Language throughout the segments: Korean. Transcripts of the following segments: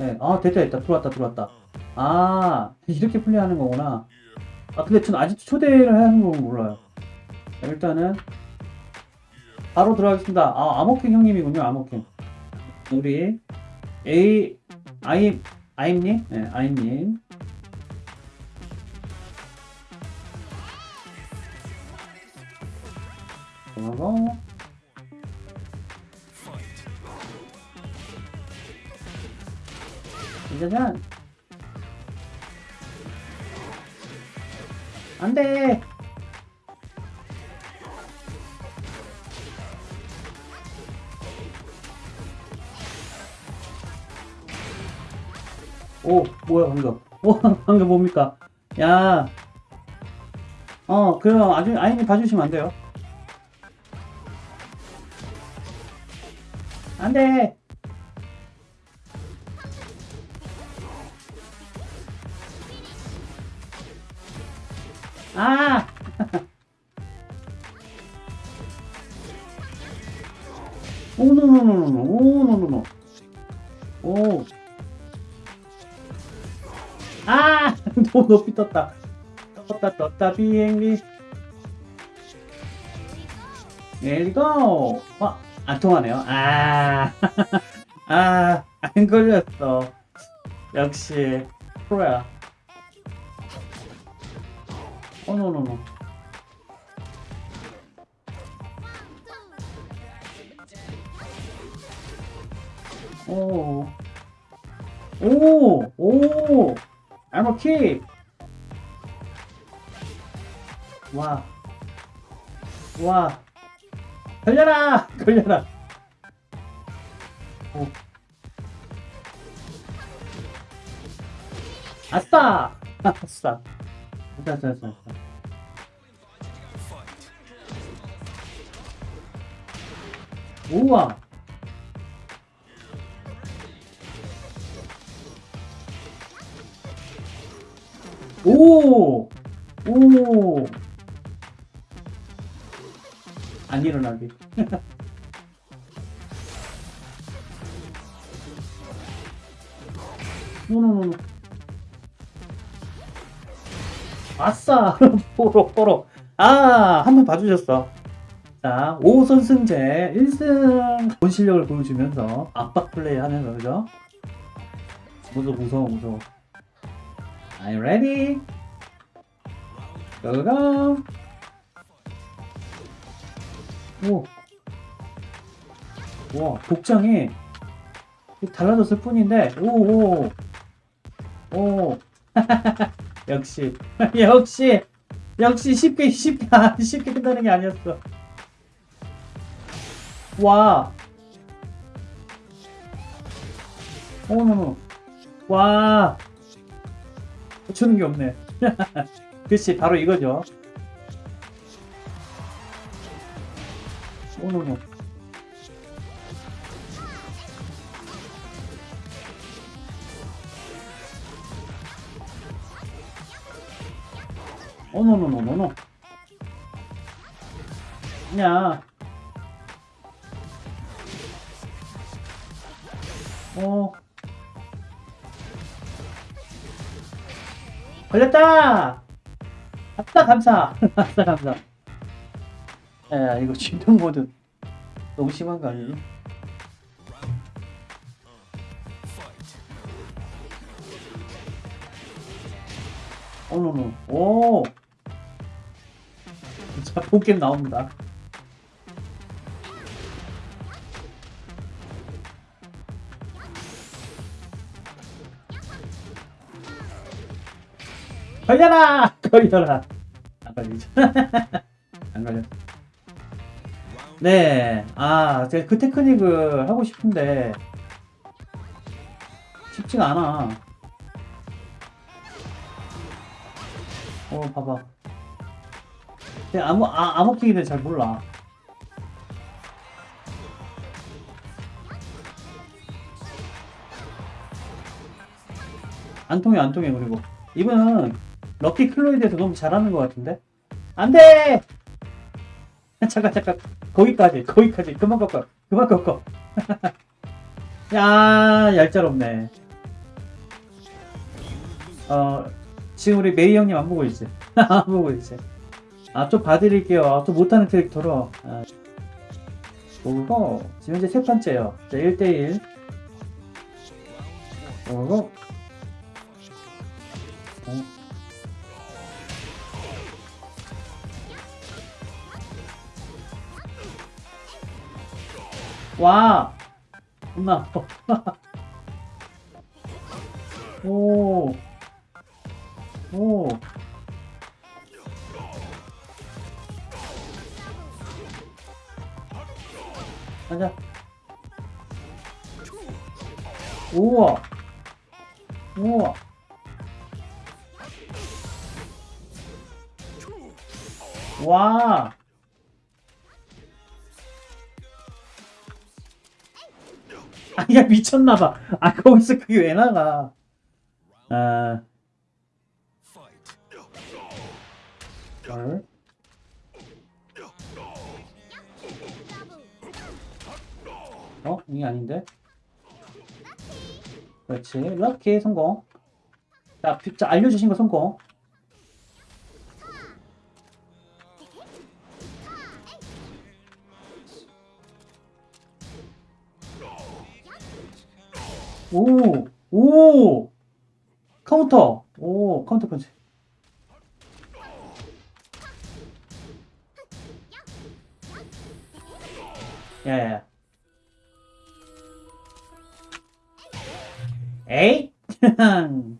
네. 아 됐다 됐다. 들어왔다 들어왔다. 아 이렇게 플레이하는 거구나. 아 근데 전 아직도 초대를 하는 건 몰라요. 자, 일단은 바로 들어가겠습니다. 아 아모킹 형님이군요 아모킹 우리 A 아임 아임님? 네 아임님. 들어가 고 짜잔 안돼. 오 뭐야 방금. 오 방금 뭡니까? 야 어 그럼 아주 아이님 봐주시면 안 돼요? 안돼 아! 오노노노노 오노노노 오 아! 너무 높이 떴다 떴다 떴다 비행기 렛츠고 어? 안 통하네요 아! 아! 안 걸렸어 역시 프로야 어, 노노노. 오. 오! 오! 알모 킥! 와. 와. 걸려라! 걸려라! 오. 아싸! 아싸. 자, 자, 자, 자. 우와. 오! 오! 안 일어나게. no no no no. 아싸! 뽀로, 뽀로. 아, 한 번 봐주셨어. 자, 5선승제 1승 본 실력을 보여주면서 압박 플레이 하면서, 그죠? 무서워, 무서워, 무서워. Are ready? Go, go! 오. 와, 복장이 달라졌을 뿐인데, 오, 오. 오. 역시. 역시. 역시 쉽게 쉽게 아, 쉽게 끝나는 게 아니었어. 와. 어머머 와. 주는 게 없네. 그치 바로 이거죠. 어머머 어머머머머머 야 어. 걸렸다! 아싸, 감사! 아싸, 감사. 야, 이거 진동 모드 너무 심한 거 아니니? 어머머, 오! 자, 본게임 나옵니다. 걸려라! 걸려라! 안 걸리죠? 안 걸려. 네, 아, 제가 그 테크닉을 하고 싶은데, 쉽지가 않아. 어, 봐봐. 근데 아무, 아, 암호킥에 잘 몰라. 안 통해, 안 통해, 그리고. 이분은 럭키 클로이드에서 너무 잘하는 것 같은데? 안 돼! 잠깐, 잠깐. 거기까지, 거기까지. 그만 꺾어. 그만 꺾어. 야, 얄짤없네. 어, 지금 우리 메이 형님 안 보고 있지? 안 보고 있지? 아, 좀 봐드릴게요. 아, 좀 못하는 캐릭터로. 아, 그리고, 지금 현재 세 번째요. 자, 1대1. 그리고, 어. 와! 아파. 오. 오. 가자. 우와. 우와. 와. 아, 야, 미쳤나봐. 아, 거기서 그게 왜 나가. 아, 헐. 어? 이게 아닌데? 그렇지. 럭키 성공. 자, 비- 자, 알려주신 거 성공. 오, 오, 카운터, 오, 카운터 펀치. 야 에이?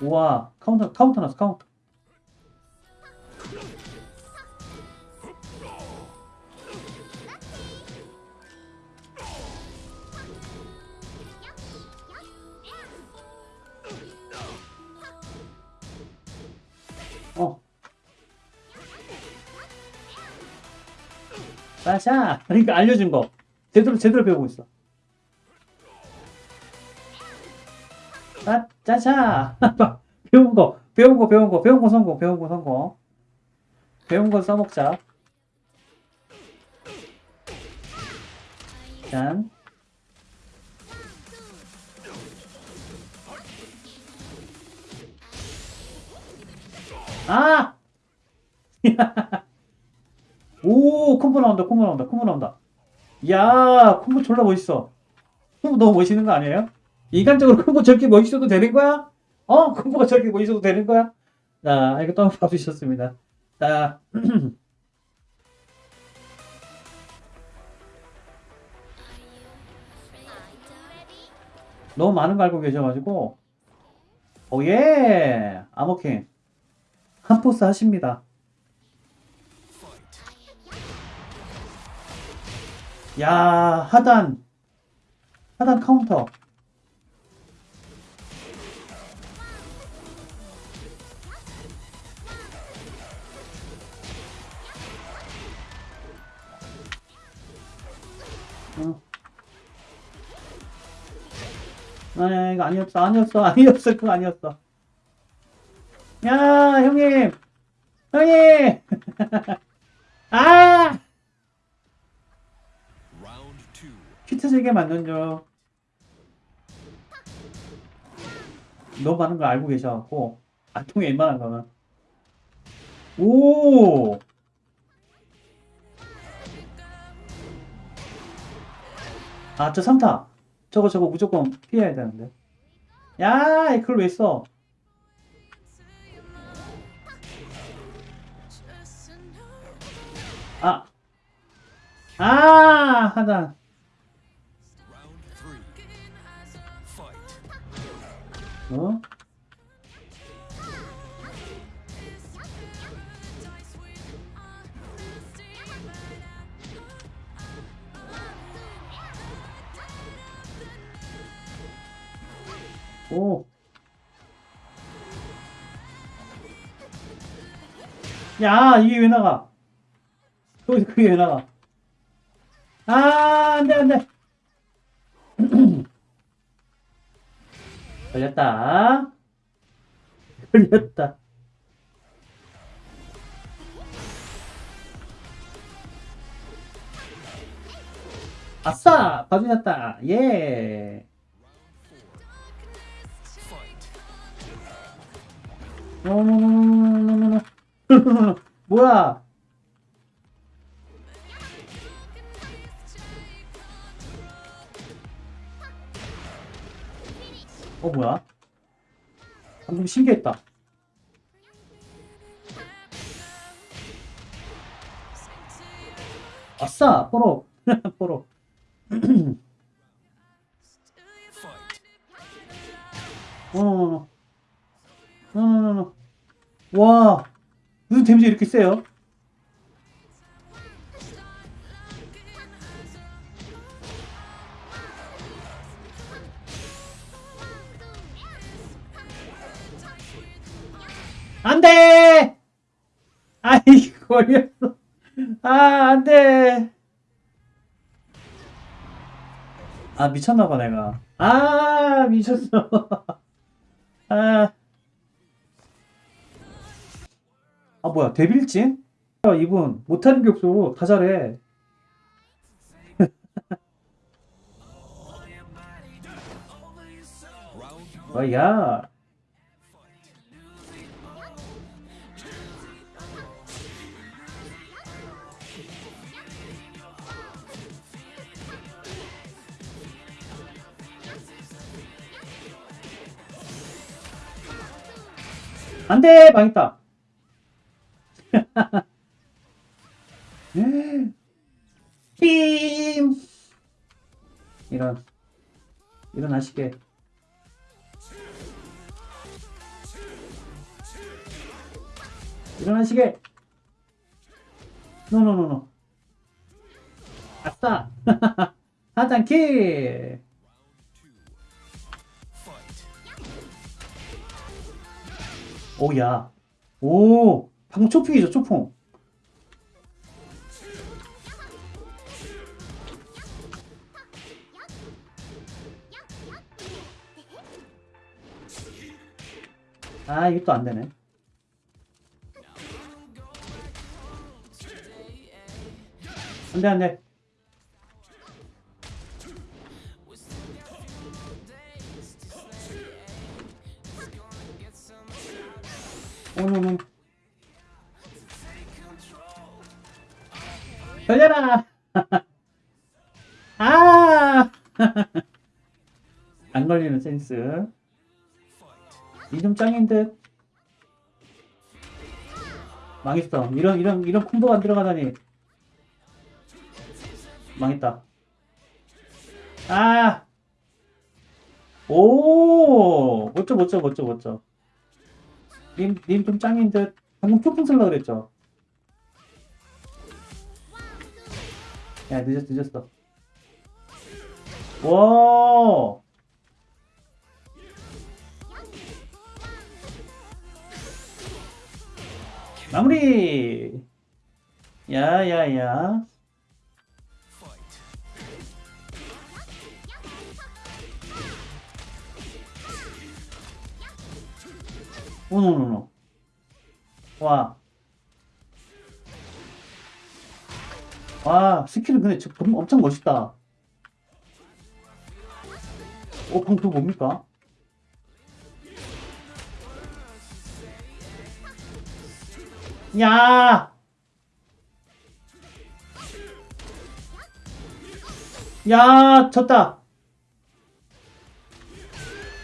우와, 카운터, 카운터 났어, 카운터. 짜샤! 그러니까 알려준 거. 제대로, 제대로 배우고 있어. 짜, 짜샤! 배운 거, 배운 거, 배운 거, 배운 거 성공, 배운 거 성공. 배운 거 써먹자. 짠. 아! 오, 콤보 나온다, 콤보 나온다, 콤보 나온다. 야, 콤보 졸라 멋있어. 콤보 너무 멋있는 거 아니에요? 인간적으로 콤보 저렇게 멋있어도 되는 거야? 어? 콤보가 저렇게 멋있어도 되는 거야? 자, 이거 또 한번 봐주셨습니다. 자, 너무 많은 거 알고 계셔가지고, 오예! 아머킹. 한 포스 하십니다. 야, 하단. 하단 카운터. 어. 아, 이거 아니었어, 아니었어, 아니었어, 그거 아니었어. 야, 형님! 형님! 아! 피트제게 만든 줄 너무 많은 걸 알고 계셔갖고 안 통해 웬만한 거는 오! 아, 저 3타. 저거, 저거 무조건 피해야 되는데. 야, 그걸 왜 써? 아. 아, 하단. 어? 오. 야, 이게 왜 나가? 그게 왜 나가? 아, 안 돼, 안 돼. 걸렸다. 걸렸다. 아싸! 봐주셨다. 예. 뭐야? 어, 뭐야? 방금 신기했다. 아싸! 뽀록! 뽀록. 어. 무슨 데미지 이렇게 세요? 안 돼! 아이, 걸렸어. 아, 안 돼. 아, 미쳤나봐, 내가. 아, 미쳤어. 아. 아, 뭐야, 데빌진? 아, 이분, 못하는 게 없어. 다 잘해. Round 아, 야. 안 돼! 망했다. 빔! 이런, 일어나시게. 일어나시게. 노노노노. 아싸. 하단 킬. 오야. 오. 방금 초풍이죠 초풍. 아 이것도 안 되네. 안돼 안돼. 오노노. 걸려라. 아. 안 걸리는 센스. 이좀 짱인 듯. 망했어. 이런 이런 이런 콤보가 안 들어가다니. 망했다. 아. 오. 멋져 멋져 멋져 멋져. 님, 님 좀 짱인 듯. 방금 초풍 쓸라 그랬죠? 야, 늦었어, 늦었어. 와! 마무리! 야, 야, 야. 오 노 노 노. 와. 와, 스킬은 근데 엄청 멋있다. 오, 방금 그거 뭡니까? 야! 야, 졌다.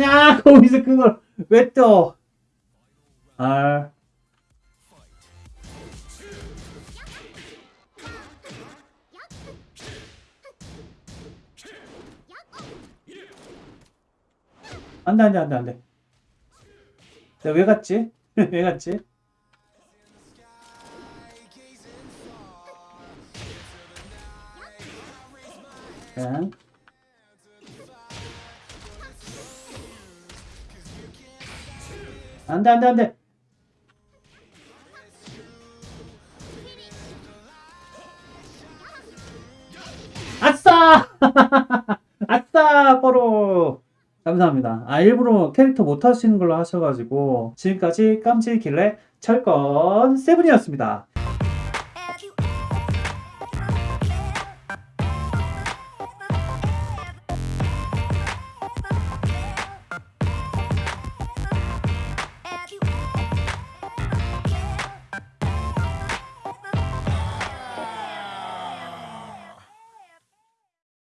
야, 거기서 그걸 왜 또? 알. 안 돼, 안 돼, 안 돼, 안 돼. 내가 왜 갔지? 왜 갔지? 자. 안 돼, 안 돼, 안 돼. 아싸! 아싸! 뽀로! 감사합니다. 아, 일부러 캐릭터 못 하시는 걸로 하셔가지고, 지금까지 깜찍길래 철권 세븐이었습니다.